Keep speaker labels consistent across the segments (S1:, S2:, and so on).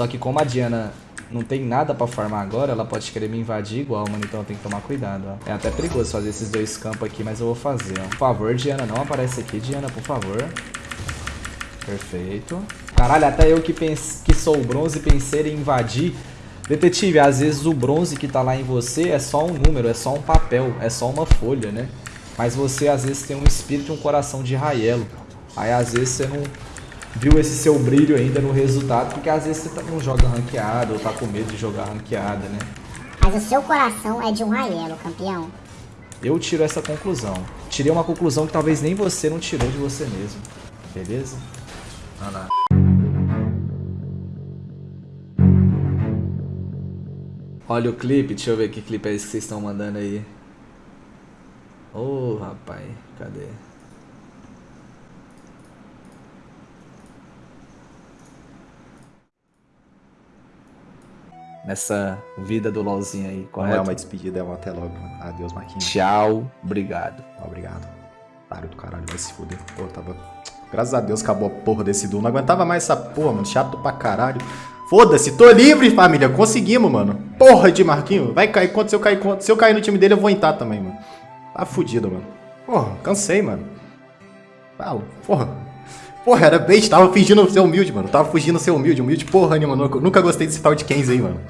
S1: Só que como a Diana não tem nada pra farmar agora, ela pode querer me invadir igual, mano. Então tem que tomar cuidado, ó. É até perigoso fazer esses dois campos aqui, mas eu vou fazer, ó. Por favor, Diana, não aparece aqui, Diana, por favor. Perfeito. Caralho, até eu que, pense, que sou bronze pensei em invadir. Detetive, às vezes o bronze que tá lá em você é só um número, é só um papel, é só uma folha, né? Mas você às vezes tem um espírito e um coração de Raelo. Aí às vezes você não viu esse seu brilho ainda no resultado, porque às vezes você tá, não joga ranqueado ou tá com medo de jogar ranqueada, né?
S2: Mas o seu coração é de um Raelo, campeão.
S1: Eu tiro essa conclusão. Tirei uma conclusão que talvez nem você não tirou de você mesmo. Beleza? Olha lá. Olha o clipe, deixa eu ver que clipe é esse que vocês estão mandando aí. Ô, oh, rapaz, cadê? Nessa vida do LOLzinho aí, correto?
S3: Não é uma despedida, é um até logo. Adeus, Marquinhos.
S1: Tchau, obrigado.
S3: Obrigado. Otário do caralho, vai se fuder. Pô, tava... Graças a Deus acabou a porra desse duo. Não aguentava mais essa porra, mano. Chato pra caralho. Foda-se, tô livre, família. Conseguimos, mano. Porra de Marquinho. Vai cair se eu cair Se eu cair no time dele, eu vou entrar também, mano. Tá fudido, mano. Porra, cansei, mano. Falo, porra. Porra, era bait, tava fingindo ser humilde, mano. Tava fugindo ser humilde, humilde porra nenhuma. Nunca gostei desse tal de Kenzie aí, mano.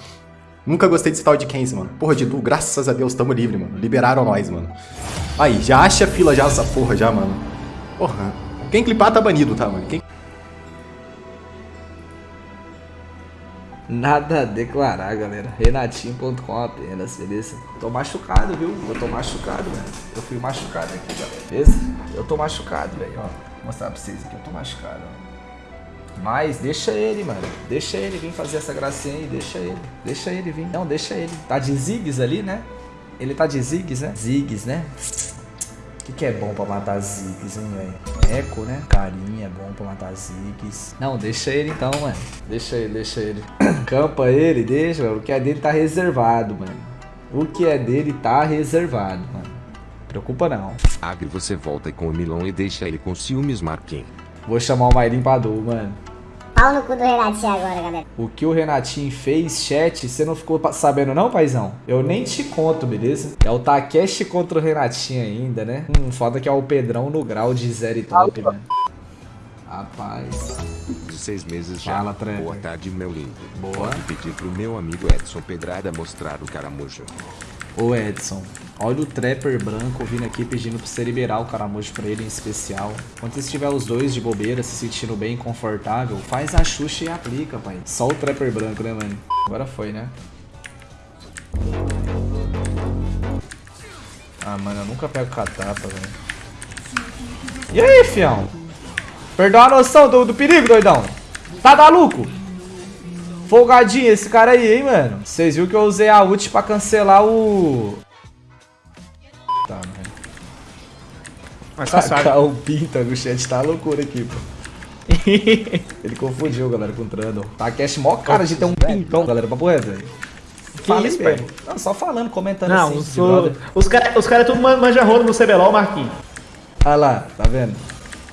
S3: Nunca gostei desse tal de Kenzie, mano. Porra, de Du, graças a Deus, tamo livre, mano. Liberaram nós, mano. Aí, já acha fila já essa porra já, mano. Porra. Quem clipar tá banido, tá, mano? Quem...
S1: Nada a declarar, galera. Renatinho.com apenas, beleza? Tô machucado, viu? Eu tô machucado, velho. Eu fui machucado aqui, galera. Beleza? Eu tô machucado, velho. Ó, vou mostrar pra vocês aqui. Eu tô machucado. Mas deixa ele, mano. Deixa ele vir fazer essa gracinha aí. Deixa ele. Deixa ele vir. Não, deixa ele. Tá de zigs ali, né? Ele tá de zigs, né? Zigs, né? que, que é bom pra matar Ziggs, hein, velho? Eco, né? Carinha é bom pra matar Ziggs. Não, deixa ele então, mano. Deixa ele, deixa ele. Campa ele, deixa, mano. O que é dele tá reservado, mano. O que é dele tá reservado, mano. Preocupa não.
S4: Agri, você volta com o Milão e deixa ele com ciúmes, Marquinhos.
S1: Vou chamar o Mairim pra do, mano.
S2: Pau no cu do Renatinho agora, galera.
S1: O que o Renatinho fez, chat, você não ficou sabendo não, paizão? Eu nem te conto, beleza? É o Takeshi contra o Renatinho ainda, né? Hum, foda que é o Pedrão no grau de zero e top, né? Rapaz.
S4: De seis meses já.
S1: Fala.
S4: Boa tarde, meu lindo.
S1: Boa.
S4: Pode pedir pro meu amigo Edson Pedrada mostrar o caramujo.
S1: Ô Edson, olha o Trapper branco vindo aqui pedindo pra você liberar o caramujo pra ele em especial. Quando você estiver os dois de bobeira, se sentindo bem confortável, faz a Xuxa e aplica, pai. Só o Trapper branco, né, mano? Agora foi, né? Ah, mano, eu nunca pego catapa, velho. E aí, fião? Perdeu a noção do, do perigo, doidão? Tá maluco? Folgadinho esse cara aí, hein, mano. Vocês viram que eu usei a ult pra cancelar o... Tá, mano.
S5: Mas tá
S1: Tacar o pinta no chat tá loucura aqui, pô. Ele confundiu, galera, com o Trundle. Tá cash mó cara de ter um pintão, galera, papo reto, velho. Fala
S5: isso,
S1: mesmo. Não, só falando, comentando
S5: Não,
S1: assim.
S5: os,
S1: de brother.
S5: os caras os cara tudo man- manja rola no CBLOL, Marquinhos.
S1: Ah lá, tá vendo?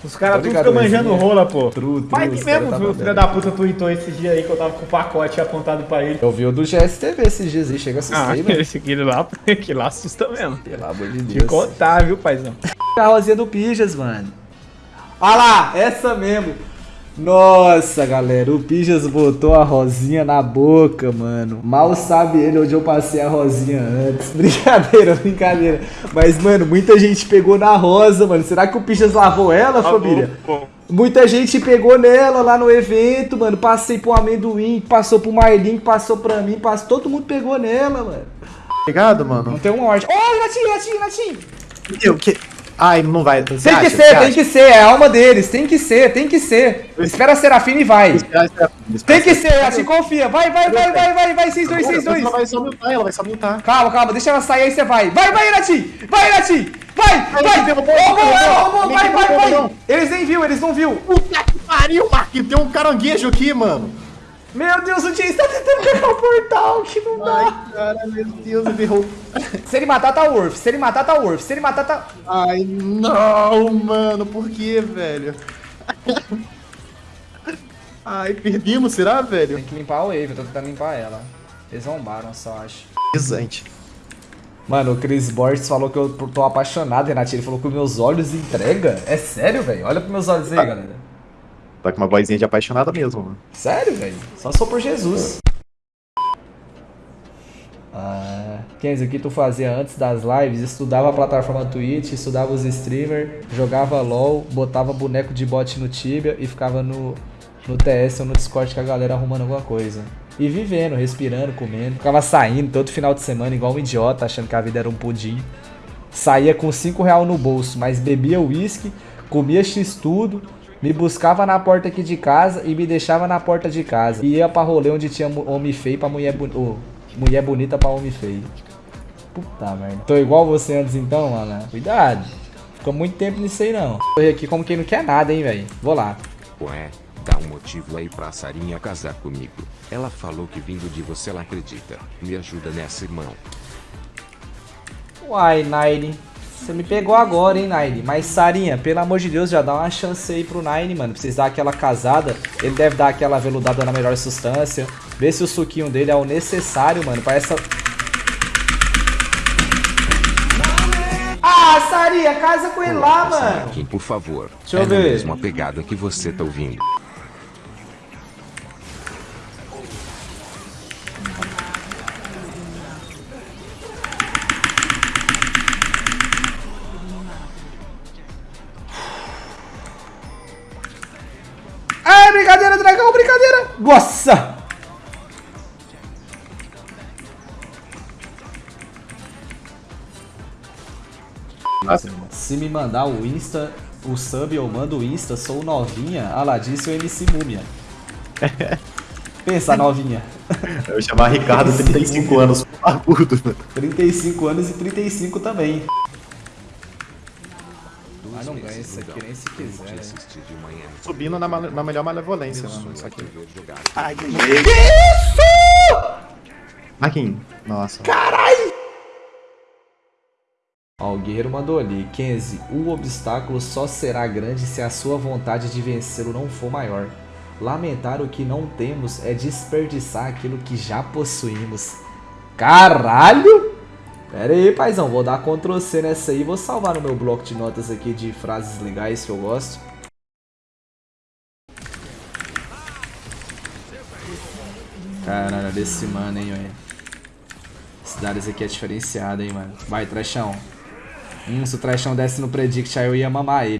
S5: Os caras tudo ficam manjando rola, pô.
S1: Tru, tru, os
S5: que mesmo,
S1: tá?
S5: O filho da puta tweetou esse dia aí que eu tava com o pacote apontado pra ele.
S1: Eu vi o do GSTV esses dias aí, chega a
S5: Ah,
S1: mano.
S5: esse aquele lá, que lá assusta mesmo.
S1: Pelo amor de
S5: Te
S1: Deus.
S5: contar, viu, paizão?
S1: A rosinha do Pijas, mano. Olha lá, essa mesmo. Nossa, galera, o Pijas botou a rosinha na boca, mano. Mal sabe ele onde eu passei a rosinha antes. Brincadeira, brincadeira. Mas, mano, muita gente pegou na rosa, mano. Será que o Pijas lavou ela, família? Muita gente pegou nela lá no evento, mano. Passei pro amendoim, passou pro Marlin, passou pra mim, passou. Todo mundo pegou nela, mano.
S3: Obrigado, mano.
S1: Não tem uma ordem. Ô, oh, Renatinho, Renatinho, Renatinho!
S3: Eu, que... Ai, não vai. Você
S1: Tem que
S3: acha?
S1: ser, tem
S3: acha?
S1: que ser, é a alma deles, tem que ser, tem que ser. Espera a Serafina e vai. Tem que ser, assim confia. Vai, vai, vai, vai, vai, vai, 6-2, 6-2.
S3: Ela vai só mutar, ela vai só mutar.
S1: Calma, calma, deixa ela sair aí você vai. Vai, vai, Irati! Vai, Irati! Vai, vai! Roubou vai, vai, vai! Eles nem viu, eles não viu.
S3: Puta que pariu, Marquinhos. Tem um caranguejo aqui, mano.
S1: Meu Deus, o Jace tá tentando pegar o portal, que não dá.
S3: Ai, cara, meu Deus, ele errou.
S1: Se ele matar, tá Worth. Se ele matar, tá Worth. Se ele matar, tá...
S3: Ai, não, mano. Por que, velho? Ai, perdemos, será, velho?
S1: Tem que limpar a wave, eu tô tentando limpar ela. Eles zombaram só, acho.
S3: Pesante.
S1: Mano, o Chris Borges falou que eu tô apaixonado, Renatinho. Ele falou que meus olhos entrega. É sério, velho? Olha pros meus olhos aí, galera.
S3: Tá com uma vozinha de apaixonada mesmo, mano.
S1: Sério, velho? Só sou por Jesus. Ah, Kenzo, o que tu fazia antes das lives? Estudava a plataforma Twitch, estudava os streamers, jogava LOL, botava boneco de bot no Tibia e ficava no, no TS ou no Discord com a galera arrumando alguma coisa. E vivendo, respirando, comendo. Ficava saindo todo final de semana igual um idiota, achando que a vida era um pudim. Saía com 5 real no bolso, mas bebia uísque, comia x tudo, me buscava na porta aqui de casa e me deixava na porta de casa. E ia pra rolê onde tinha homem feio pra mulher, boni ô, mulher bonita pra homem feio. Puta merda. Tô igual você antes então, mano. Cuidado. Ficou muito tempo nisso aí não. Tô aqui como quem não quer nada, hein, velho. Vou lá.
S4: Ué, dá um motivo aí pra Sarinha casar comigo. Ela falou que vindo de você ela acredita. Me ajuda nessa, irmão.
S1: Uai, Nine. Você me pegou agora, hein, Nine. Mas, Sarinha, pelo amor de Deus, já dá uma chance aí pro Nine, mano. Vocês dar aquela casada. Ele deve dar aquela veludada na melhor substância. Vê se o suquinho dele é o necessário, mano, pra essa... Ah, Sarinha, casa com ele lá, mano.
S4: Por favor.
S1: Deixa eu
S4: é na
S1: ver.
S4: mesma pegada que você tá ouvindo.
S1: Brincadeira, dragão, brincadeira. Nossa.
S3: Nossa,
S1: Se me mandar o Insta, o sub, eu mando o Insta, sou novinha. Ah lá, disse o MC Múmia. Pensa, novinha.
S3: eu ia chamar Ricardo, 35 anos, barbudo, mano.
S1: 35 anos e 35 também. Isso aqui nem se quiser. né?
S4: Assistir de manhã.
S3: Subindo na, na melhor malevolência, mano. Isso aqui.
S4: Ver jogar.
S3: Marquinhos. Nossa.
S1: Ó, o guerreiro mandou ali. Kenzie, o obstáculo só será grande se a sua vontade de vencê-lo não for maior. Lamentar o que não temos é desperdiçar aquilo que já possuímos. Caralho! Pera aí, paizão. Vou dar Ctrl C nessa aí. Vou salvar no meu bloco de notas aqui de frases legais que eu gosto. Caralho, desse mano, hein, velho. Esse Darius aqui é diferenciado, hein, mano. Vai, trechão. Hum, se o trechão desce no predict, aí eu ia mamar ele.